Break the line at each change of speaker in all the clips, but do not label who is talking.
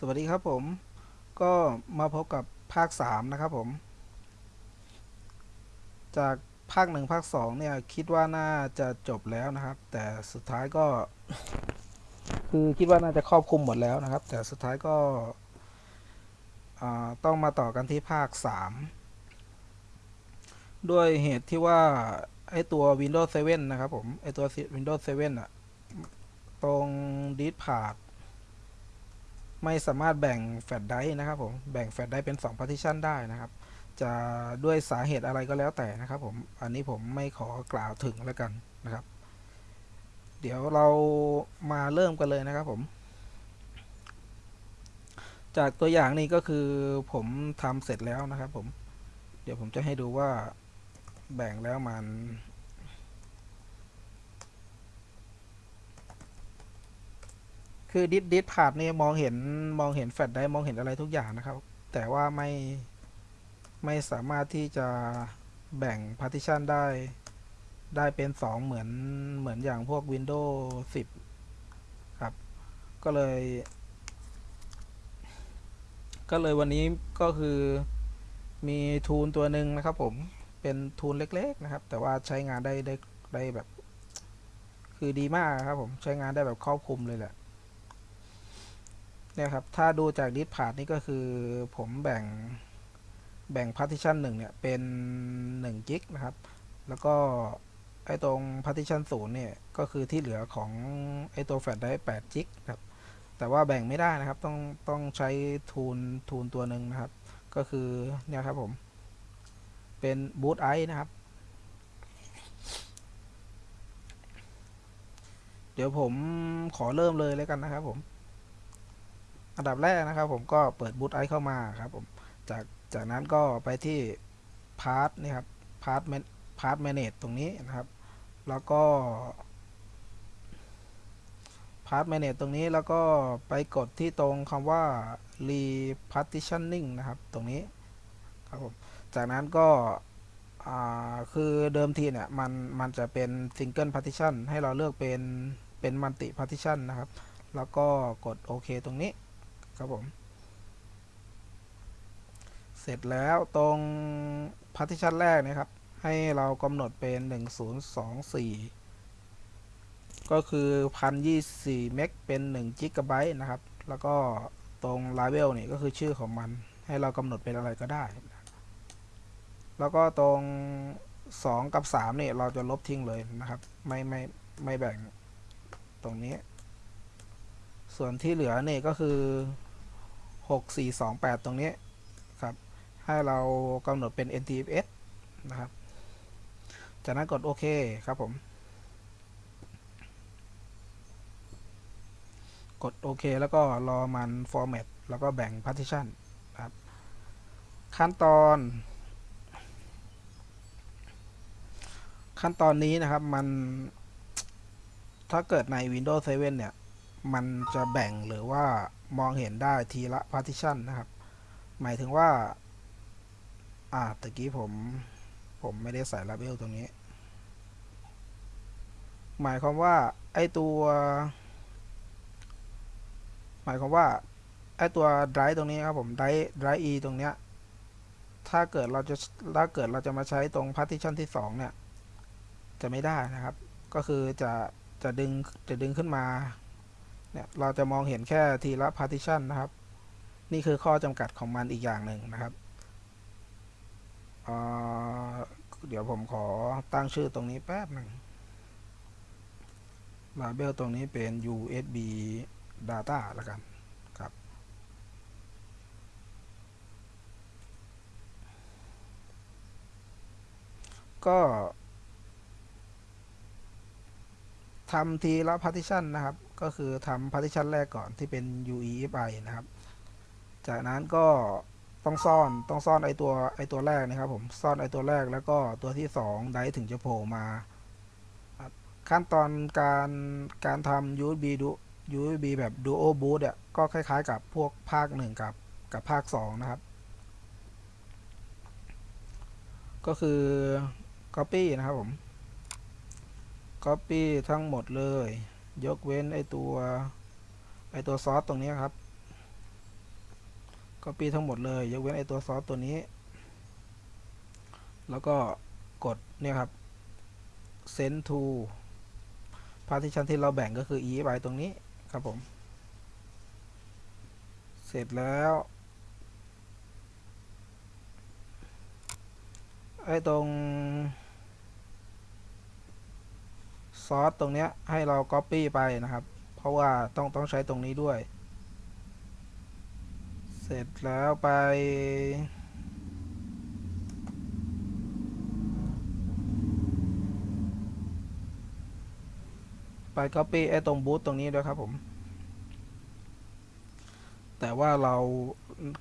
สวัสดีครับผม ก็มาพบกับภาค 3 นะครับผม จากภาค 1 ภาค 2 เนี่ย คิดว่าน่าจะจบแล้วนะครับ แต่สุดท้ายก็ คือคิดว่าน่าจะครอบคลุมหมดแล้วนะครับ แต่สุดท้ายก็ต้องมาต่อกันที่ภาค 3 ด้วยเหตุที่ว่า ไอตัว Windows 7 นะครับผม ไอตัว Windows 7 อะ ตรง diskpart ไม่สามารถแบ่งแฟลชไดรฟ์นะครับผมแบ่งแฟลชไดรฟ์เป็น2 partition ได้นะครับ จะด้วยสาเหตุอะไรก็แล้วแต่นะครับผมอันนี้ผมไม่ขอกล่าวถึงแล้วกันนะครับ เดี๋ยวเรามาเริ่มกันเลยนะครับผม จากตัวอย่างนี้ก็คือผมทำเสร็จแล้วนะครับผม เดี๋ยวผมจะให้ดูว่าแบ่งแล้วมัน คือดิสดิสพาดนี่มองเห็นมองเห็นแฟลชได้มองเห็นอะไรทุกอย่างนะครับ แต่ว่าไม่ไม่สามารถที่จะแบ่ง partition ได้ ได้เป็น 2 เหมือนเหมือนอย่างพวก Windows 10 ครับ ก็เลย ก็เลยวันนี้ก็คือมีทูลตัวหนึ่งนะครับผมเป็นทูลเล็ก ๆ นะครับ แต่ว่าใช้งานได้ได้ได้แบบ คือดีมากครับผมใช้งานได้แบบครอบคลุมเลยแหละ เนี่ยครับ ถ้าดูจากดิสพา t นี่ก็คือผมแบ่งแบ่ง partition 1เนี่ยเป็น1กิกนะครับ แล้วก็ไอ้ตรง partition 0เนี่ยก็คือที่เหลือของไอ้ตัวแฟลชได้8กิกครับ แต่ว่าแบ่งไม่ได้นะครับ ต้องต้องใช้ทูลทูลตัวหนึ่งนะครับ ก็คือเนี่ยครับผม เป็น BOOTICE นะครับ เดี๋ยวผมขอเริ่มเลยแล้วกันนะครับผม อันดับแรกนะครับผมก็เปิด BOOTICE เข้ามาครับผมจากจากนั้นก็ไปที่ part นี่ครับ part part manage ตรงนี้นะครับ แล้วก็ part manage ตรงนี้แล้วก็ไปกดที่ตรงคำว่า repartitioning นะครับ ตรงนี้ครับผมจากนั้นก็คือเดิมทีเนี่ยมันมันจะเป็น single partition ให้เราเลือกเป็นเป็น multi partition นะครับ แล้วก็กดโอเคตรงนี้ ครับผม เสร็จแล้วตรง partition แรกนะครับ ให้เรากำหนดเป็น 1024 ก็คือ 1024เมกเป็น1 g b นะครับ แล้วก็ตรง label นี่ก็คือชื่อของมัน ให้เรากำหนดเป็นอะไรก็ได้ แล้วก็ตรง 2 กับ3เนี่ยเราจะลบทิ้งเลยนะครับ ไม่ไม่ไม่แบ่งตรงนี้ ส่วนที่เหลือเนี่ยก็คือ 6428 ตรงนี้ครับ ให้เรากำหนดเป็น NTFS นะครับ จากนั้นกดโอเคครับผม กดโอเคแล้วก็รอมัน format แล้วก็แบ่ง partition ครับ ขั้นตอน ขั้นตอนนี้นะครับมันถ้าเกิดใน Windows 7 เนี่ย มันจะแบ่งหรือว่า มองเห็นได้ทีละ partition นะครับ หมายถึงว่า อ่าตะกี้ผมผมไม่ได้ใส่ label ตรงนี้ หมายความว่า ไอตัว หมายความว่า ไอตัว drive ตรงนี้ครับผม drive drive e ตรงเนี้ย ถ้าเกิดเราจะ ถ้าเกิดเราจะมาใช้ตรง partition ที่ 2 เนี่ย จะไม่ได้นะครับ ก็คือจะ จะดึง จะดึงขึ้นมา เนี่ยเราจะมองเห็นแค่ทีละ partition นะครับ นี่คือข้อจำกัดของมันอีกอย่างหนึ่งนะครับเดี๋ยวผมขอตั้งชื่อตรงนี้แป๊บหนึ่ง label ตรงนี้เป็น USB data แล้วกันครับ ก็ทำทีละ partition นะครับ ก็คือทำ partition แรกก่อนที่เป็น UEFI นะครับ จากนั้นก็ต้องซ่อนต้องซ่อนไอตัวไอตัวแรกนะครับ ผมซ่อนไอตัวแรกแล้วก็ตัวที่2ได้ถึงจะโผล่มา ขั้นตอนการการทำ USB ดู USB แบบ Duo Boot อะก็คล้ายๆ กับพวกภาค 1 กับกับภาค 2 นะครับ ก็คือ Copy นะครับผม Copy ทั้งหมดเลย ยกเว้นไอตัวไอตัวซอสตรงนี้ครับ copy ทั้งหมดเลยยกเว้นไอตัวซอสตัวนี้ แล้วก็กดเนี่ยครับ send to partition ที่เราแบ่งก็คือ EFI ตรงนี้ครับผม เสร็จแล้วไอ้ตรง ซอสตรงเนี้ยให้เรา Copy ไปนะครับ เพราะว่าต้องต้องใช้ตรงนี้ด้วย เสร็จแล้วไป ไป Copy ไอ้ตรงบูตตรงนี้ด้วยครับผม แต่ว่าเรา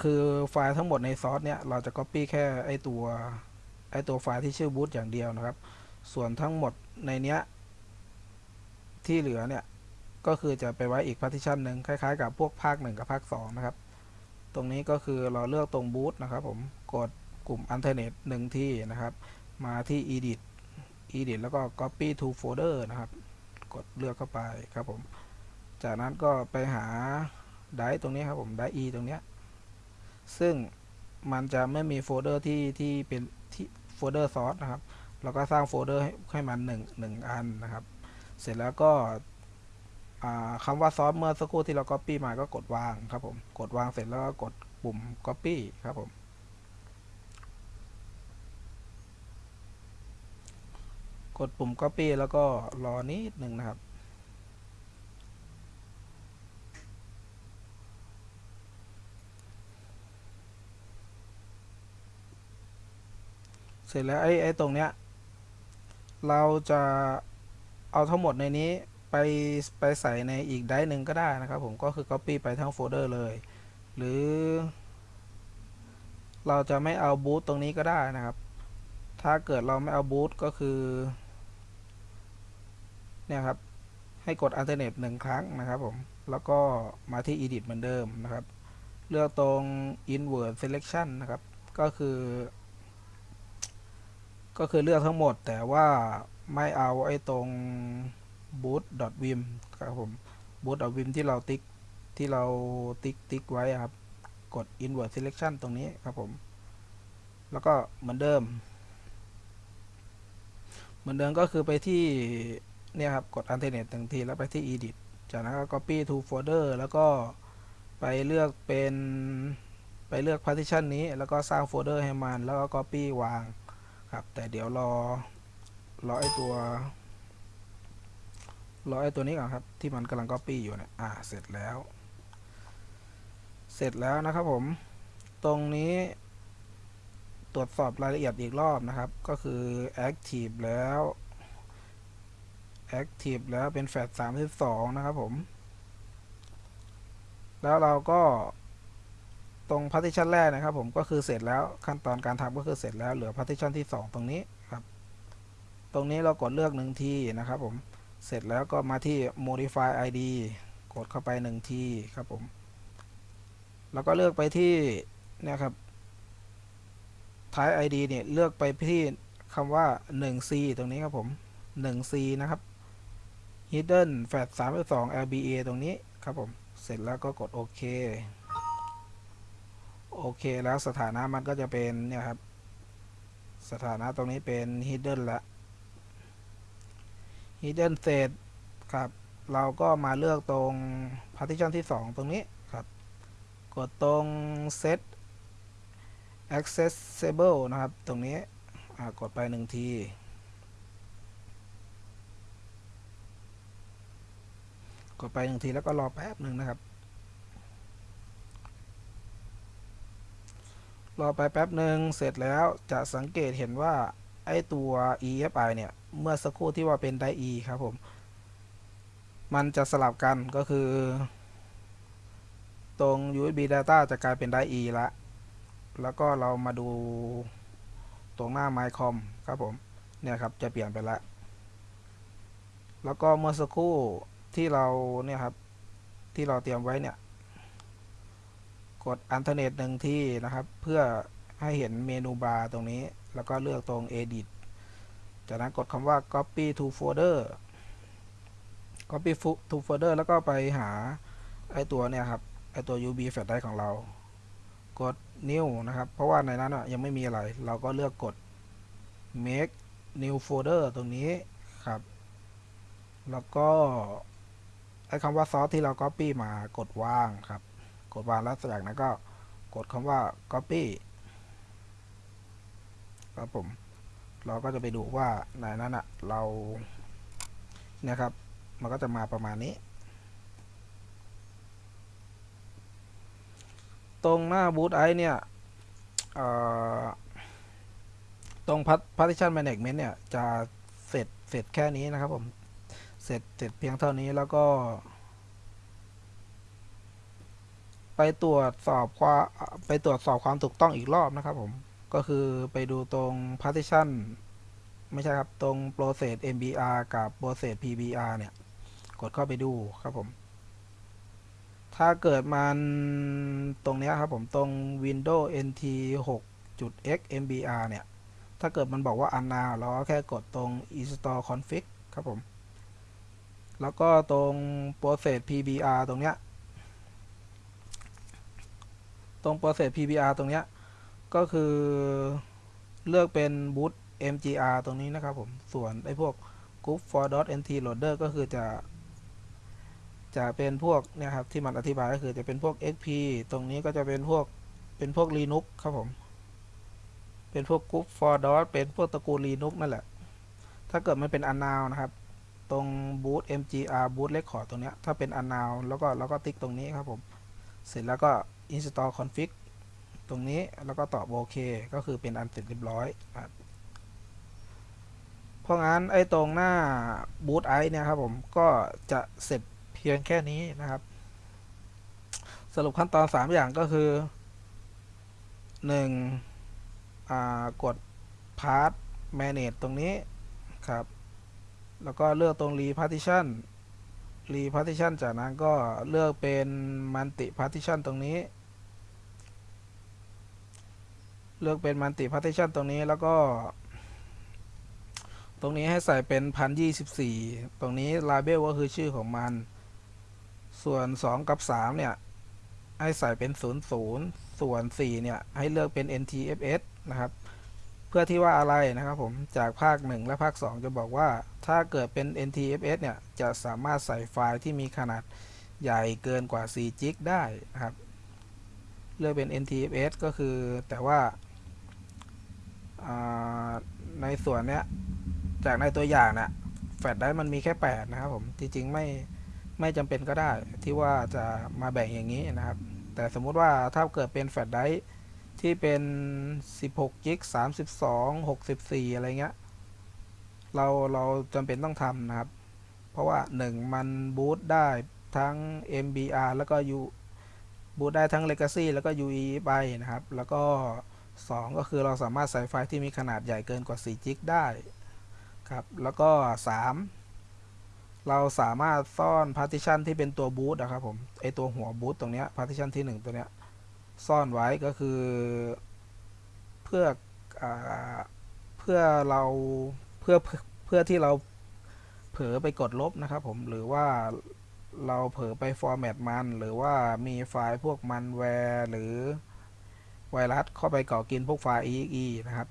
คือไฟล์ทั้งหมดในซอสเนี่ย เราจะ Copy แค่ไอ้ตัวไอ้ตัวไฟล์ที่ชื่อบูตอย่างเดียวนะครับ ส่วนทั้งหมดในเนี้ย ที่เหลือเนี่ยก็คือจะไปไว้อีก partition หนึ่งคล้ายๆ กับพวกภาค 1 กับภาค 2 นะครับ ตรงนี้ก็คือเราเลือกตรงบูตนะครับผมกดกลุ่ม alternate หนึ่งที่นะครับ มาที่ edit edit แล้วก็ copy to folder นะครับ กดเลือกเข้าไปครับผม จากนั้นก็ไปหา drive ตรงนี้ครับผม drive ตรงเนี้ยซึ่งมันจะไม่มีโฟลเดอร์ที่ที่เป็นที่โฟลเดอร์ซอสนะครับ เราก็สร้างโฟลเดอร์ให้ให้มันหนึ่งหนึ่งอันนะครับ เสร็จแล้วก็คำว่าซอสเมื่อสักครู่ที่เรา Copy มาก็กดวางครับผม กดวางเสร็จแล้วก็กดปุ่ม Copy ครับผม กดปุ่ม Copy แล้วก็รอนิดหนึ่งนะครับ เสร็จแล้วไอ้ไอ้ตรงเนี้ย เราจะ เอาทั้งหมดในนี้ไปไปใส่ในอีกไดร์หนึ่งก็ได้นะครับผมก็คือ Copy ไปทั้งโฟลเดอร์เลย หรือ เราจะไม่เอาบูตตรงนี้ก็ได้นะครับ ถ้าเกิดเราไม่เอาบูตก็คือเนี่ยครับให้กด alternate หนึ่งครั้งนะครับผม แล้วก็มาที่ edit เหมือนเดิมนะครับ เลือกตรง invert selection นะครับ ก็คือ ก็คือเลือกทั้งหมดแต่ว่า ไม่เอาไอ้ตรง boot.vim ครับผม boot.vim ที่เราติ๊กที่เราติ๊กติ๊กไว้ครับ กด invert selection ตรงนี้ครับผม แล้วก็เหมือนเดิม เหมือนเดิมก็คือไปที่เนี่ยครับ กด alternate หนึ่งทีแล้วไปที่ edit จากนั้นก็ copy to folder แล้วก็ไปเลือกเป็นไปเลือก partition นี้ แล้วก็สร้างโฟลเดอร์ให้มัน แล้วก็ copy วางครับ แต่เดี๋ยวรอ รอไอตัวรอไอตัวนี้ก่อนครับ ที่มันกำลัง copy อยู่เนี่ยอ่าเสร็จแล้ว เสร็จแล้วนะครับผม ตรงนี้ ตรวจสอบรายละเอียดอีกรอบนะครับ ก็คือ active แล้ว active แล้วเป็นแฟลช32 นะครับผม แล้วเราก็ตรง partition แรกนะครับผมก็คือเสร็จแล้วขั้นตอนการทำก็คือเสร็จแล้วเหลือ partition ที่ 2 ตรงนี้ ตรงนี้เรากดเลือกหนึ่งทีนะครับผมเสร็จแล้วก็มาที่ modify id กดเข้าไปหนึ่งทีครับผมแล้วก็เลือกไปที่เนี่ยครับ type id เนี่ยเลือกไปที่คำว่า 1c ตรงนี้ครับผม 1c นะครับ hidden fat 32 lba ตรงนี้ครับผม เสร็จแล้วก็กดโอเค โอเคแล้วสถานะมันก็จะเป็นเนี่ยครับ สถานะตรงนี้เป็น hidden ละ hidden เสร็จครับ เราก็มาเลือกตรง partition ที่ 2 ตรงนี้ครับ กดตรง set accessible นะครับ ตรงนี้กดไปหนึ่งทีกดไปหนึ่งทีแล้วก็รอแป๊บหนึ่งนะครับ รอไปแป๊บหนึ่งเสร็จแล้วจะสังเกตเห็นว่า ไอตัว EFI เนี่ย เมื่อสักครู่ที่ว่าเป็นได E ครับผม มันจะสลับกันก็คือ ตรง USB data จะกลายเป็นได E ละแล้วก็เรามาดูตรงหน้า MyCom ครับผม เนี่ยครับ จะเปลี่ยนไปละ แล้วก็เมื่อสักครู่ที่เราเนี่ยครับ ที่เราเตรียมไว้เนี่ย กด alternate หนึ่งที่นะครับ เพื่อให้เห็นเมนูบาร์ตรงนี้ แล้วก็เลือกตรง edit จากนั้นกดคำว่า copy to folder copy to folder แล้วก็ไปหาไอตัวเนี่ยครับไอตัว UB flash drive ของเรา กด new นะครับ เพราะว่าในนั้นอะยังไม่มีอะไร เราก็เลือกกด make new folder ตรงนี้ครับ แล้วก็ไอคำว่าซอสที่เรา copy มากดวางครับ กดวางแล้วจากนั้นก็กดคำว่า copy ครับผม เราก็จะไปดูว่าในนั้นอะเราเนี่ยครับ มันก็จะมาประมาณนี้ ตรงหน้าบูตไอเนี่ยเอ่อตรง partition management เนี่ยจะเสร็จเสร็จแค่นี้นะครับผม เสร็จเสร็จเพียงเท่านี้แล้วก็ ไปตรวจสอบความไปตรวจสอบความถูกต้องอีกรอบนะครับผม ก็คือไปดูตรง partition ไม่ใช่ครับ ตรง process mbr กับ process pbr เนี่ย กดเข้าไปดูครับผม ถ้าเกิดมันตรงเนี้ยครับผมตรง windows nt 6 x mbr เนี่ย ถ้าเกิดมันบอกว่า unknown เราก็แค่กดตรง install config ครับผม แล้วก็ตรง process pbr ตรงเนี้ย ตรง process pbr ตรงเนี้ย ก็คือเลือกเป็น boot mgr ตรงนี้นะครับผมส่วนไอ้พวก group for Dot nt loader ก็คือจะ จะเป็นพวกเนี่ยครับที่มันอธิบายก็คือจะเป็นพวก xp ตรงนี้ก็จะเป็นพวกเป็นพวก linux ครับผม เป็นพวก group for dot เป็นพวกตระกูล linux นั่นแหละ ถ้าเกิดมันเป็น unknown นะครับ ตรง boot mgr boot record ตรงเนี้ยถ้าเป็น unknown แล้วก็แล้วก็ติ๊กตรงนี้ครับผม เสร็จแล้วก็ install config ตรงนี้แล้วก็ตอบโอเค ก็คือเป็นอันเสร็จเรียบร้อยครับเพราะงั้นไอ้ตรงหน้า boot i เนี่ยครับผมก็จะเสร็จเพียงแค่นี้นะครับ สรุปขั้นตอน 3 อย่างก็คือ 1. อ่ากด part manage ตรงนี้ครับ แล้วก็เลือกตรง repartition repartition จากนั้นก็เลือกเป็น multi partition ตรงนี้ เลือกเป็น multi partition ตรงนี้แล้วก็ ตรงนี้ให้ใส่เป็น1024ตรงนี้ label ก็คือชื่อของมัน ส่วน 2 กับ 3 เนี่ย ให้ใส่เป็น 00 ส่วน 4 เนี่ย ให้เลือกเป็น ntfs นะครับ เพื่อที่ว่าอะไรนะครับผมจากภาค 1 และภาค 2 จะบอกว่าถ้าเกิดเป็น ntfs เนี่ย จะสามารถใส่ไฟล์ที่มีขนาดใหญ่เกินกว่า4จิกได้นะครับ เลือกเป็น NTFS ก็คือแต่ว่า ในส่วนเนี้ยจากในตัวอย่างนะแฟลชไดรฟ์มันมีแค่ 8 นะครับผมจริงๆไม่ไม่จำเป็นก็ได้ที่ว่าจะมาแบ่งอย่างนี้นะครับ แต่สมมุติว่าถ้าเกิดเป็นแฟลชไดรฟ์ที่เป็น 16กิ๊ก32 64 อะไรเงี้ย เราเราจำเป็นต้องทำนะครับ เพราะว่า 1 มันบูตได้ทั้ง MBR แล้วก็ U บูตได้ทั้ง Legacy แล้วก็ UE ไปนะครับ แล้วก็ 2 ก็คือเราสามารถใส่ไฟล์ที่มีขนาดใหญ่เกินกว่า4จิกได้ครับ แล้วก็ 3 เราสามารถซ่อน partition ที่เป็นตัวบูตนะครับผม ไอตัวหัวบูตตรงเนี้ย partition ที่ 1 ตัวเนี้ย ซ่อนไว้ก็คือ เพื่ออเพื่อเราเพื่อเพื่อที่เราเผลอไปกดลบนะครับผม หรือว่าเราเผลอไปฟอร์แมตมัน หรือว่ามีไฟล์พวกมัลแวร์หรือ ไวรัสเข้าไปเกาะกินพวกไฟล์ exe นะครับ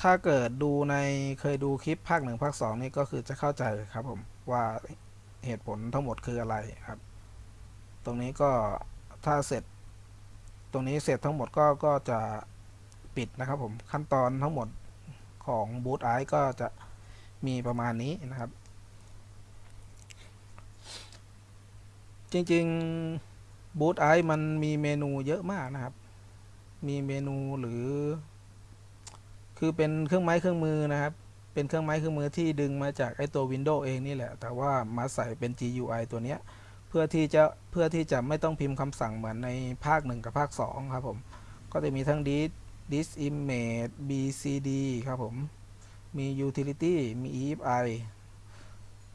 ถ้าเกิดดูในเคยดูคลิปภาคหนึ่งภาคสองนี่ก็คือจะเข้าใจครับผมว่าเหตุผลทั้งหมดคืออะไรครับ ตรงนี้ก็ถ้าเสร็จ ตรงนี้เสร็จทั้งหมดก็ก็จะปิดนะครับผมขั้นตอนทั้งหมดของ Boot Eye ก็จะมีประมาณนี้นะครับ จริง ๆ Boot Eye มันมีเมนูเยอะมากนะครับ มีเมนูหรือ คือเป็นเครื่องไม้เครื่องมือนะครับ เป็นเครื่องไม้เครื่องมือที่ดึงมาจากไอตัว Windows เองนี่แหละ แต่ว่ามาใส่เป็น GUI ตัวเนี้ย เพื่อที่จะเพื่อที่จะไม่ต้องพิมพ์คำสั่งเหมือนในภาค 1 กับภาค 2 ครับผม ก็จะมีทั้ง dis dis image bcd ครับผม มี utility มี efi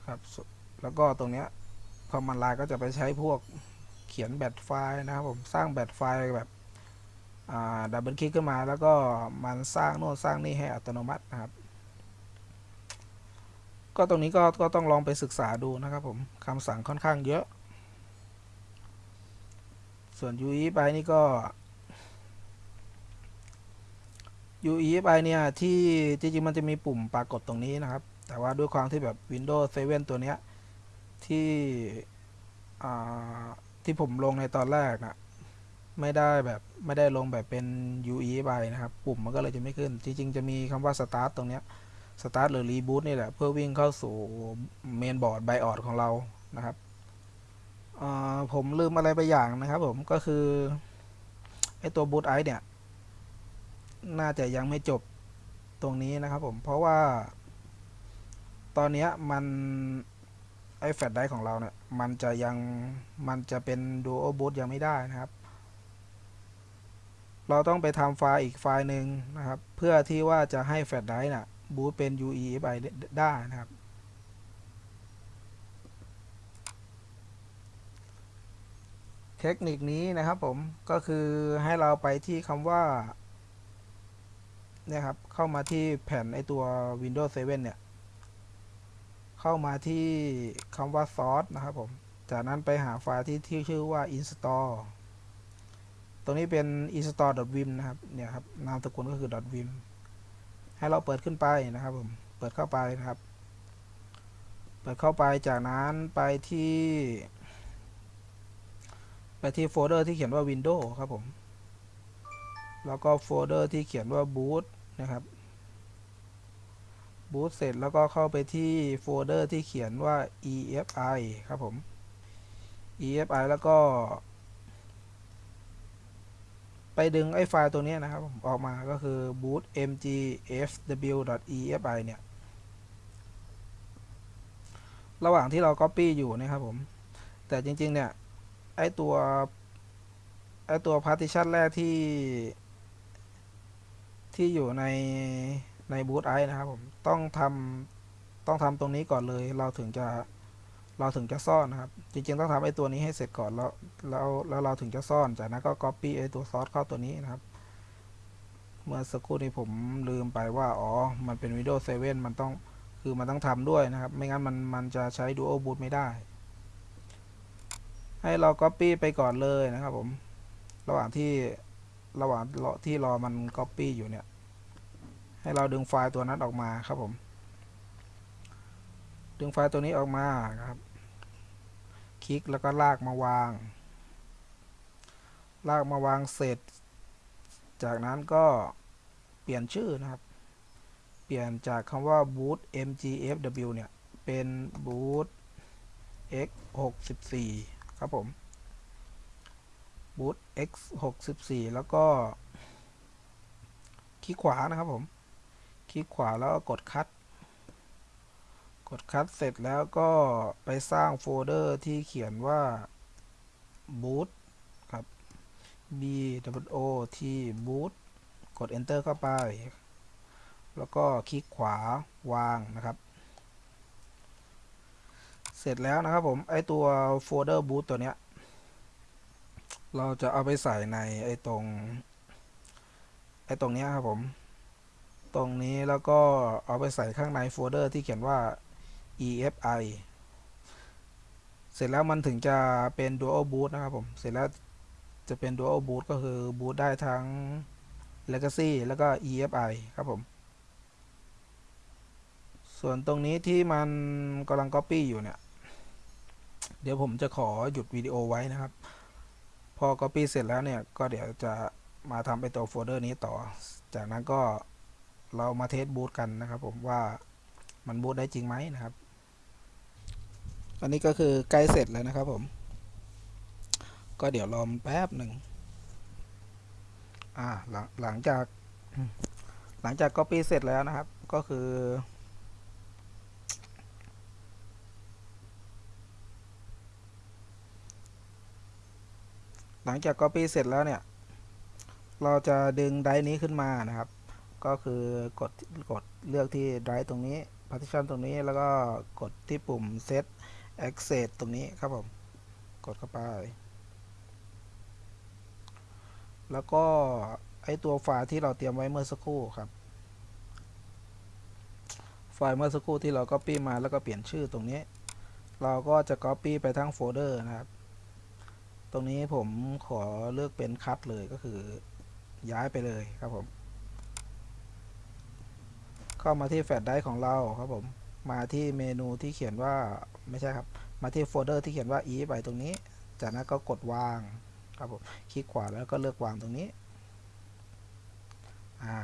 ครับ แล้วก็ตรงเนี้ย command line ก็จะไปใช้พวก ขียนแบตไฟล์นะครับผมสร้างแบตไฟล์แบบดับเบิลคลิกขึ้นมาแล้วก็มันสร้างโน้นสร้างนี่ให้อัตโนมัตินะครับ ก็ตรงนี้ก็ก็ต้องลองไปศึกษาดูนะครับผมคำสั่งค่อนข้างเยอะ ส่วน UEFI นี่ก็ UEFI เนี่ยที่จริงๆมันจะมีปุ่มปรากฏตรงนี้นะครับ แต่ว่าด้วยความที่แบบ Windows 7 ตัวเนี้ยที่อ่า ที่ผมลงในตอนแรกนะไม่ได้แบบไม่ได้ลงแบบเป็น UEFI นะครับ ปุ่มมันก็เลยจะไม่ขึ้น จริงๆ จะมีคำว่า Start ตรงเนี้ย Start หรือ Reboot นี่แหละ เพื่อวิ่งเข้าสู่เมนบอร์ด BIOS ของเรานะครับผมลืมอะไรไปอย่างนะครับผมก็คือไอตัว Boot i เนี่ย น่าจะยังไม่จบตรงนี้นะครับผม เพราะว่า ตอนนี้มัน ไอแฟลชไดร์ของเราเนี่ย มันจะยังมันจะเป็น Dual Boot ยังไม่ได้นะครับ เราต้องไปทำไฟล์อีกไฟล์หนึ่งนะครับ เพื่อที่ว่าจะให้แฟลชไดรฟ์น่ะบูตเป็น UEFI ได้นะครับ เทคนิคนี้นะครับผมก็คือให้เราไปที่คำว่าเนี่ยครับเข้ามาที่แผ่นไอตัว Windows 7 เนี่ย เข้ามาที่คำว่า source นะครับผม จากนั้นไปหาไฟล์ที่ที่ชื่อว่า install ตรงนี้เป็น install.wim นะครับ เนี่ยครับ นามสกุลก็คือ .wim ให้เราเปิดขึ้นไปนะครับผม เปิดเข้าไปนะครับ เปิดเข้าไป จากนั้นไปที่ ไปที่โฟลเดอร์ที่เขียนว่า Windows ครับผม แล้วก็โฟลเดอร์ที่เขียนว่า boot นะครับ boot เสร็จแล้วก็เข้าไปที่โฟลเดอร์ที่เขียนว่า EFI ครับผม EFI แล้วก็ ไปดึงไอ้ไฟล์ตัวนี้นะครับผมออกมาก็คือ boot mgfw.efi เนี่ย ระหว่างที่เรา copy อยู่นะครับผม แต่จริง ๆ เนี่ย ไอ้ตัว ไอ้ตัว partition แรกที่ ที่อยู่ใน ใน boot i นะครับผมต้องทำต้องทำตรงนี้ก่อนเลย เราถึงจะเราถึงจะซ่อนนะครับ จริงๆต้องทำไอ้ตัวนี้ให้เสร็จก่อนแล้วแล้วแล้วเราถึงจะซ่อนจากนั้นก็ copy ไอ้ตัวซอสเข้าตัวนี้นะครับ เมื่อสักครู่นี้ผมลืมไปว่าอ๋อมันเป็น Windows 7 มันต้องคือมันต้องทำด้วยนะครับ ไม่งั้นมันมันจะใช้ Dual Boot ไม่ได้ ให้เรา Copy ไปก่อนเลยนะครับผม ระหว่างที่ระหว่างที่รอมัน Copy อยู่เนี่ย ให้เราดึงไฟล์ตัวนั้นออกมาครับผม ดึงไฟล์ตัวนี้ออกมาครับ คลิกแล้วก็ลากมาวาง ลากมาวางเสร็จ จากนั้นก็เปลี่ยนชื่อนะครับ เปลี่ยนจากคำว่า boot mgfw เนี่ย เป็น boot x 6 4ครับผม boot x 6 4แล้วก็ คลิกขวานะครับผม ลิกขวาแล้วกดคัด กดคัดเสร็จแล้วก็ไปสร้างโฟลเดอร์ที่เขียนว่า boot ครับ b o t boot กด enter เข้าไป แล้วก็คลิกขวาวางนะครับ เสร็จแล้วนะครับผม ไอตัวโฟลเดอร์ boot ตัวเนี้ย เราจะเอาไปใส่ในไอตรง ไอตรงเนี้ยครับผม ตรงนี้แล้วก็เอาไปใส่ข้างในโฟลเดอร์ที่เขียนว่า EFI เสร็จแล้วมันถึงจะเป็น Dual Boot นะครับผม เสร็จแล้วจะเป็น Dual Boot ก็คือ boot ได้ทั้ง Legacy แล้วก็ EFI ครับผม ส่วนตรงนี้ที่มันกำลัง Copy อยู่เนี่ย เดี๋ยวผมจะขอหยุดวิดีโอไว้นะครับ พอ Copy เสร็จแล้วเนี่ย ก็เดี๋ยวจะมาทำไปตัวโฟลเดอร์นี้ต่อ จากนั้นก็ เรามาเทสบูตกันนะครับผมว่ามันบูตได้จริงไหมนะครับ อันนี้ก็คือใกล้เสร็จแล้วนะครับผม ก็เดี๋ยวรอมแป๊บหนึ่งอ่าหลังหลังจากหลังจาก Copy เสร็จแล้วนะครับ ก็คือ หลังจาก Copy เสร็จแล้วเนี่ย เราจะดึงไดร์นี้ขึ้นมานะครับ ก็คือกดกดเลือกที่ไดรฟ์ตรงนี้ partition ตรงนี้แล้วก็กดที่ปุ่ม set access ตรงนี้ครับผม กดเข้าไป แล้วก็ไอ้ตัวไฟล์ที่เราเตรียมไว้เมื่อสักครู่ครับ ไฟล์เมื่อสักครู่ที่เรา copy มาแล้วก็เปลี่ยนชื่อตรงนี้ เราก็จะ copy ไปทั้งโฟลเดอร์นะครับ ตรงนี้ผมขอเลือกเป็น cut เลยก็คือย้ายไปเลยครับผม เข้ามาที่แฟลชไดรฟ์ของเราครับผม มาที่เมนูที่เขียนว่าไม่ใช่ครับ มาที่โฟลเดอร์ที่เขียนว่า EFI ตรงนี้ จากนั้นก็กดวางครับผม คลิกขวาแล้วก็เลือกวางตรงนี้ อ่า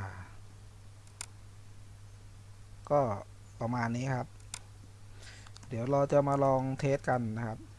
ก็ประมาณนี้ครับ เดี๋ยวเราจะมาลองเทสกันนะครับ